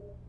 you.